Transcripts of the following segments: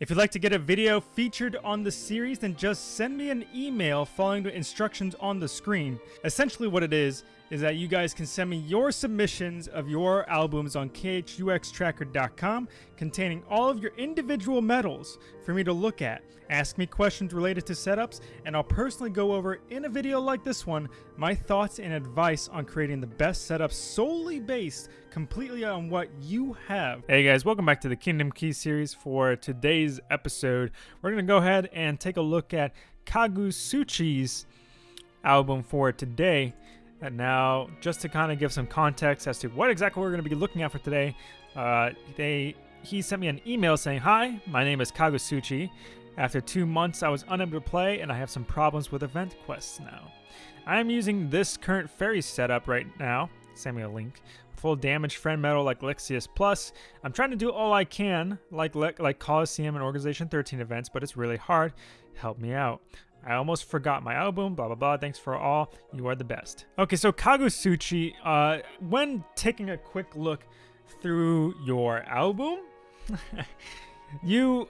If you'd like to get a video featured on the series, then just send me an email following the instructions on the screen. Essentially what it is, is that you guys can send me your submissions of your albums on khuxtracker.com containing all of your individual medals for me to look at. Ask me questions related to setups, and I'll personally go over in a video like this one my thoughts and advice on creating the best setup solely based completely on what you have. Hey guys, welcome back to the Kingdom Key series. For today's episode, we're going to go ahead and take a look at Kagusuchi's album for today. And now, just to kind of give some context as to what exactly we're going to be looking at for today, uh, they he sent me an email saying, Hi, my name is Kagusuchi. After two months, I was unable to play, and I have some problems with event quests now. I am using this current fairy setup right now. A link. Full damage friend medal like Lexaeus Plus. I'm trying to do all I can, like like Coliseum and Organization 13 events, but it's really hard. Help me out. I almost forgot my album, blah, blah, blah. Thanks for all. You are the best. Okay, so Kagusuchi, uh, when taking a quick look through your album, you,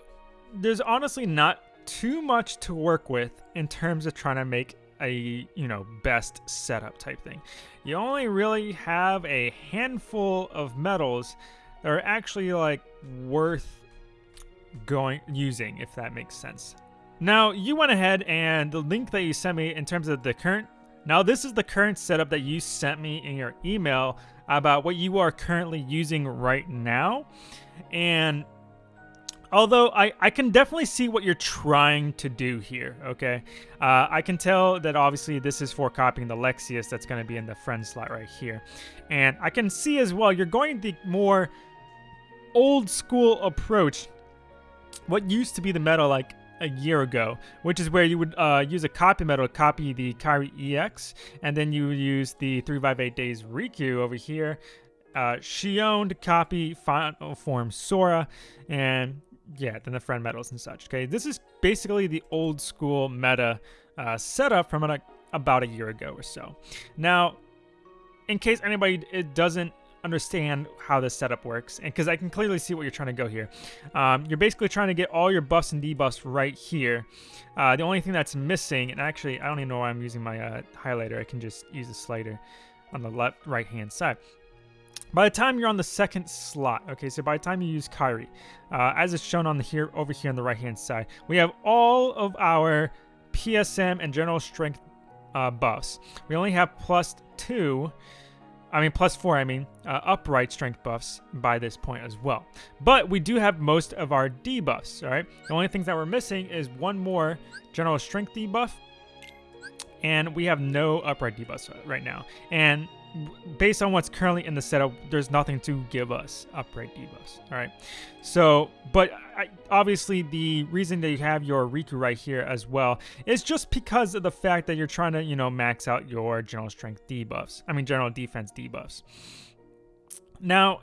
there's honestly not too much to work with in terms of trying to make a, you know, best setup type thing. You only really have a handful of medals that are actually like worth going using, if that makes sense. Now, you went ahead and the link that you sent me in terms of the current, now this is the current setup that you sent me in your email about what you are currently using right now. And although I, I can definitely see what you're trying to do here, okay? Uh, I can tell that obviously this is for copying the Lexaeus that's going to be in the friend slot right here. And I can see as well, you're going the more old school approach. What used to be the meta like a year ago, which is where you would uh, use a copy medal to copy the Kairi EX, and then you would use the 358 Days Riku over here. Uh, to copy Final Form Sora, and yeah, then the friend medals and such. Okay, this is basically the old school meta uh, setup from a, about a year ago or so. Now, in case anybody it doesn't understand how this setup works, and because I can clearly see what you're trying to go here. Um, you're basically trying to get all your buffs and debuffs right here. Uh, the only thing that's missing, and actually I don't even know why I'm using my uh, highlighter, I can just use the slider on the left right hand side. By the time you're on the second slot, okay, so by the time you use Kairi, uh, as it's shown on the here over here on the right hand side, we have all of our PSM and general strength uh, buffs. We only have plus two I mean, plus four, I mean, uh, upright strength buffs by this point as well. But we do have most of our debuffs, all right? The only things that we're missing is one more general strength debuff, and we have no upright debuffs right now. And based on what's currently in the setup, there's nothing to give us upright debuffs. All right. So, but I, obviously the reason that you have your Riku right here as well is just because of the fact that you're trying to, you know, max out your general strength debuffs. I mean, general defense debuffs. Now,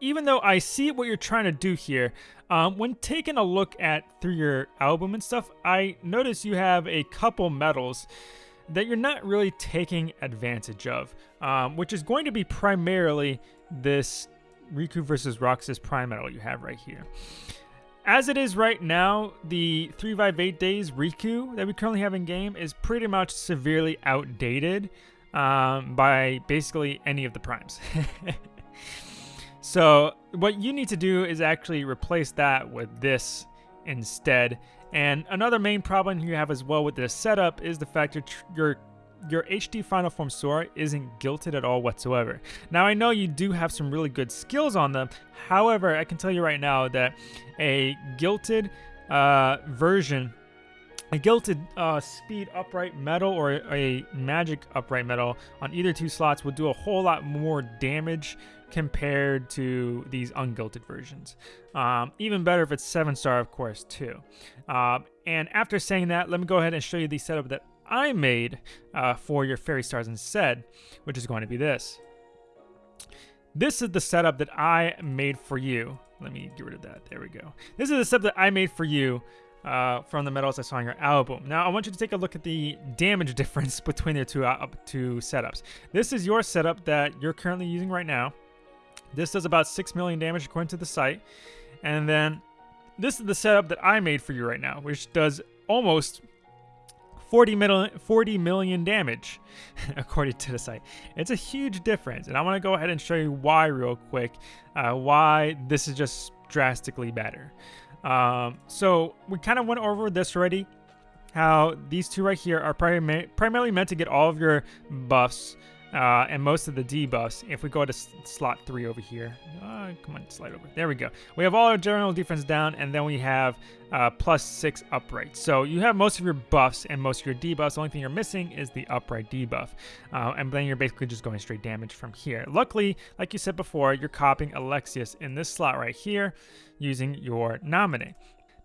even though I see what you're trying to do here, um, when taking a look at through your album and stuff, I notice you have a couple medals that you're not really taking advantage of, um, which is going to be primarily this Riku versus Roxas Prime medal you have right here. As it is right now, the 358 Days Riku that we currently have in game is pretty much severely outdated um, by basically any of the primes. so what you need to do is actually replace that with this instead and another main problem you have as well with this setup is the fact that your your HD Final Form Sora isn't guilted at all whatsoever. Now I know you do have some really good skills on them, however I can tell you right now that a guilted uh, version a guilted uh, speed upright medal or a magic upright medal on either two slots will do a whole lot more damage compared to these unguilted versions. Um, even better if it's 7 star, of course, too. Uh, and after saying that, let me go ahead and show you the setup that I made uh, for your Fairy Stars instead, which is going to be this. This is the setup that I made for you. Let me get rid of that. There we go. This is the setup that I made for you uh, from the medals I saw on your album. Now, I want you to take a look at the damage difference between the two, uh, two setups. This is your setup that you're currently using right now. This does about 6 million damage according to the site. And then this is the setup that I made for you right now, which does almost 40 million, 40 million damage, according to the site. It's a huge difference, and I want to go ahead and show you why real quick, uh, why this is just drastically better. Um, so we kind of went over this already, how these two right here are prim primarily meant to get all of your buffs uh, and most of the debuffs. If we go to slot 3 over here, uh, come on, slide over. There we go. We have all our general defense down, and then we have uh, plus 6 upright. So you have most of your buffs and most of your debuffs. The only thing you're missing is the upright debuff. Uh, and then you're basically just going straight damage from here. Luckily, like you said before, you're copying a Lexaeus in this slot right here using your Naminé.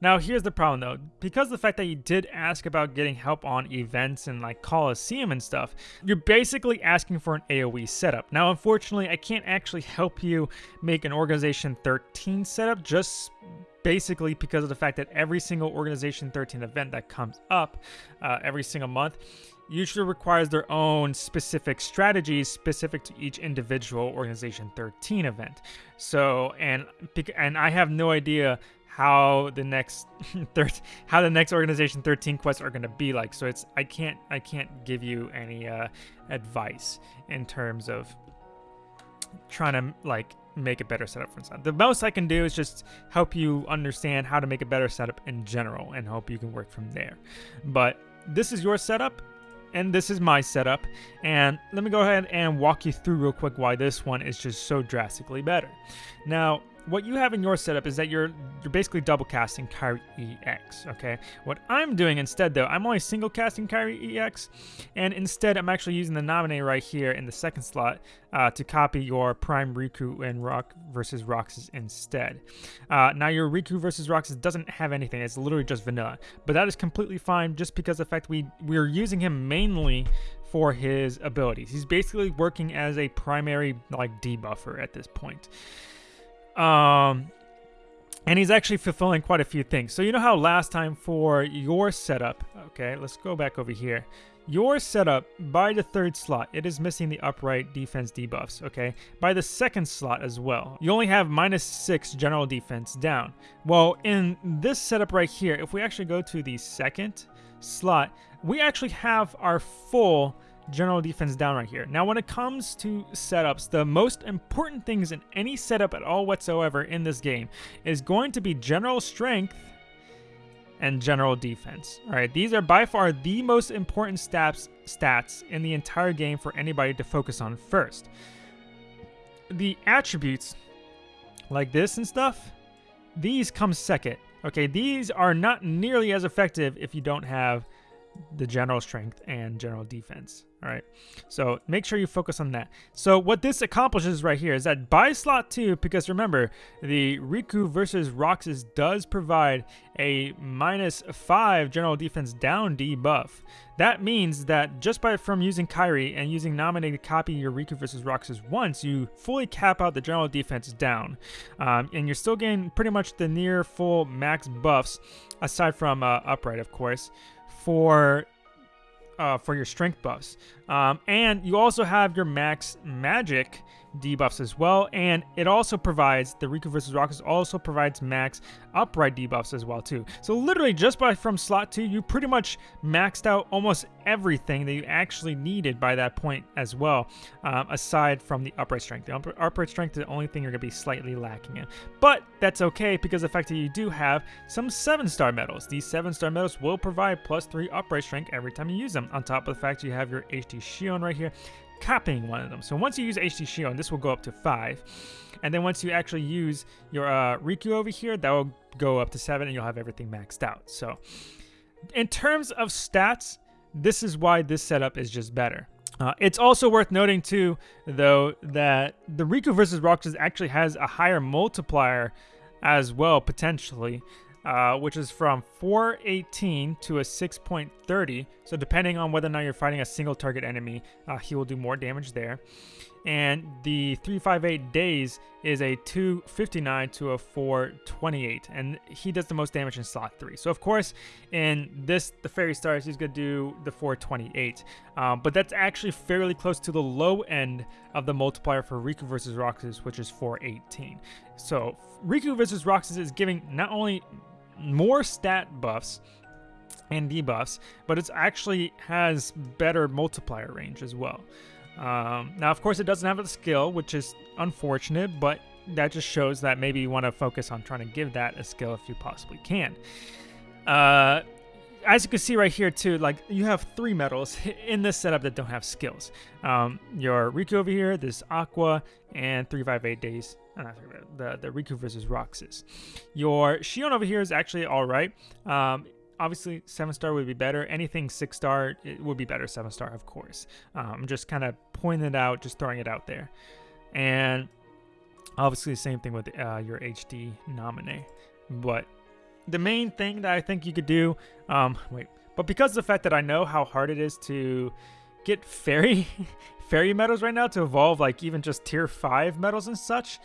Now, here's the problem though. Because the fact that you did ask about getting help on events and like Coliseum and stuff, you're basically asking for an AoE setup. Now, unfortunately, I can't actually help you make an Organization 13 setup just basically because of the fact that every single Organization 13 event that comes up uh, every single month usually requires their own specific strategies specific to each individual Organization 13 event. So, and and I have no idea how the next third how the next organization 13 quests are going to be like. So it's i can't i can't give you any uh, advice in terms of trying to like make a better setup for inside. The most i can do is just help you understand how to make a better setup in general and hope you can work from there. But this is your setup and this is my setup. And let me go ahead and walk you through real quick why this one is just so drastically better. Now what you have in your setup is that you're you're basically double casting Kairi EX, okay? What I'm doing instead though, I'm only single casting Kairi EX, and instead I'm actually using the Naminé right here in the second slot uh, to copy your Prime Riku and Rock versus Roxas instead. Uh, now your Riku versus Roxas doesn't have anything, it's literally just vanilla, but that is completely fine just because the fact we, we're using him mainly for his abilities. He's basically working as a primary like debuffer at this point. Um, and he's actually fulfilling quite a few things. So you know how last time for your setup, okay, let's go back over here. Your setup, by the third slot, it is missing the upright defense debuffs, okay? By the second slot as well, you only have minus 6 general defense down. Well, in this setup right here, if we actually go to the second slot, we actually have our full general defense down right here. Now, when it comes to setups, the most important things in any setup at all whatsoever in this game is going to be general strength and general defense. All right, these are by far the most important stats stats in the entire game for anybody to focus on first. The attributes like this and stuff, these come second. Okay, these are not nearly as effective if you don't have the general strength and general defense. All right, so make sure you focus on that. So what this accomplishes right here is that by slot two, because remember, the Riku versus Roxas does provide a minus five general defense down debuff. That means that just by from using Kairi and using Naminé to copy your Riku versus Roxas once, you fully cap out the general defense down. Um, and you're still getting pretty much the near full max buffs, aside from uh, upright, of course for uh, for your strength buffs. Um, and you also have your max magic debuffs as well. And it also provides, the Riku versus Roxas also provides max upright debuffs as well too. So literally just by from slot 2, you pretty much maxed out almost everything that you actually needed by that point as well, um, aside from the upright strength. The upright strength is the only thing you're going to be slightly lacking in. But that's okay because the fact that you do have some 7-star medals. These 7-star medals will provide plus 3 upright strength every time you use them, on top of the fact you have your HD Xion right here, copying one of them. So once you use HD Xion, this will go up to 5. And then once you actually use your uh, Riku over here, that will go up to 7 and you'll have everything maxed out. So in terms of stats, this is why this setup is just better. Uh, it's also worth noting too, though, that the Riku versus Roxas actually has a higher multiplier as well, potentially uh, which is from 418 to a 6.30. So depending on whether or not you're fighting a single target enemy, uh, he will do more damage there. And the 358 days is a 259 to a 428, and he does the most damage in slot 3. So of course, in this, the Fairy Stars, he's going to do the 428. Um, but that's actually fairly close to the low end of the multiplier for Riku versus Roxas, which is 418. So Riku versus Roxas is giving not only more stat buffs and debuffs, but it actually has better multiplier range as well. Um, now, of course, it doesn't have a skill, which is unfortunate, but that just shows that maybe you want to focus on trying to give that a skill if you possibly can. Uh, as you can see right here too, like you have three medals in this setup that don't have skills. Um, your Riku over here, this Aqua, and 358 days. Uh, the, the Riku versus Roxas. Your Xion over here is actually all right. Um, obviously, seven star would be better. Anything six star it would be better. Seven star, of course. I'm um, just kind of pointing it out, just throwing it out there. And obviously, the same thing with uh, your HD Naminé. But the main thing that I think you could do, um, wait, but because of the fact that I know how hard it is to get fairy fairy medals right now to evolve like even just tier 5 medals and such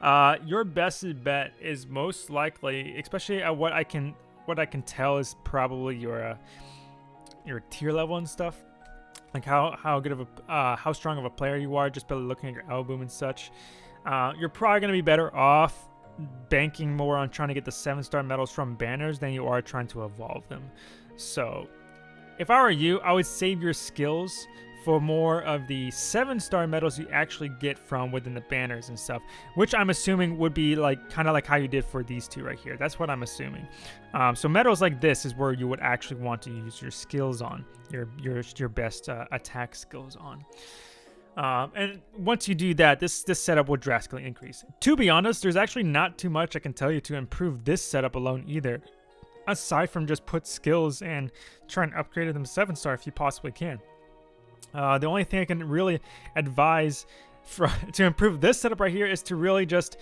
uh, your best bet is most likely especially at what I can what I can tell is probably your uh, your tier level and stuff like how how good of a uh, how strong of a player you are just by looking at your album and such uh, you're probably going to be better off banking more on trying to get the seven star medals from banners than you are trying to evolve them. So, if I were you, I would save your skills for more of the seven star medals you actually get from within the banners and stuff, which I'm assuming would be like kind of like how you did for these two right here. That's what I'm assuming. Um, so medals like this is where you would actually want to use your skills on, your your your best uh, attack skills on. Um, and once you do that, this this setup will drastically increase. To be honest, there's actually not too much I can tell you to improve this setup alone either, aside from just put skills and try and upgrade them 7 star if you possibly can. Uh, the only thing I can really advise for, to improve this setup right here is to really just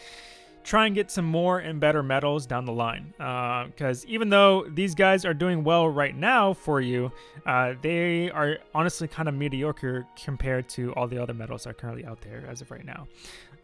try and get some more and better medals down the line. Because uh, even though these guys are doing well right now for you, uh, they are honestly kind of mediocre compared to all the other medals that are currently out there as of right now.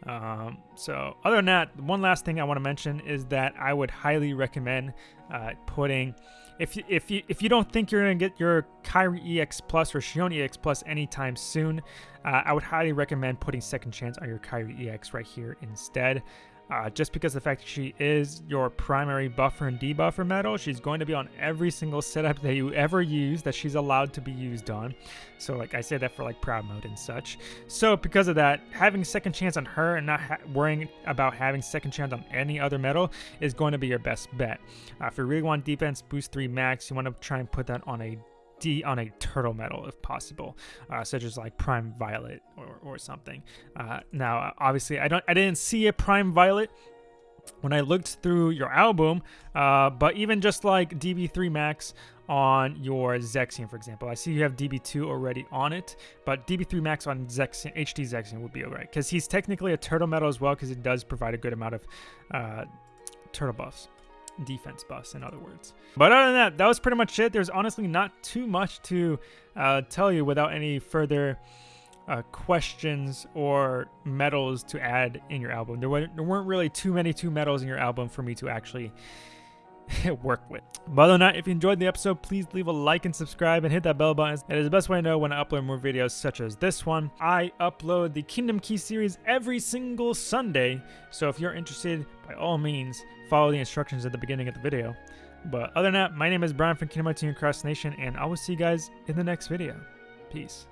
Um, so other than that, one last thing I want to mention is that I would highly recommend uh, putting if you, if you if you don't think you're gonna get your Kairi EX Plus or Xion EX Plus anytime soon, uh, I would highly recommend putting Second Chance on your Kairi EX right here instead. Uh, just because the fact she is your primary buffer and debuffer medal, she's going to be on every single setup that you ever use that she's allowed to be used on. So like I say that for like proud mode and such. So because of that, having second chance on her and not worrying about having second chance on any other medal is going to be your best bet. Uh, if you really want defense boost 3 max, you want to try and put that on a D on a turtle medal if possible, uh, such as like Prime Violet or, or something. Uh, now, obviously, I don't, I didn't see a Prime Violet when I looked through your album, uh, but even just like DB3 Max on your Zexion, for example, I see you have DB2 already on it, but DB3 Max on Zexion, HD Zexion would be alright because he's technically a turtle medal as well because it does provide a good amount of uh, turtle buffs defense buffs, in other words. But other than that, that was pretty much it. There's honestly not too much to uh, tell you without any further uh, questions or medals to add in your album. There, were, there weren't really too many two medals in your album for me to actually work with. But other than that, if you enjoyed the episode, please leave a like and subscribe and hit that bell button. It is the best way to know when I upload more videos such as this one. I upload the Kingdom Key series every single Sunday, so if you're interested, by all means, follow the instructions at the beginning of the video. But other than that, my name is Brian from Kingdom Hearts Nation, and I will see you guys in the next video. Peace.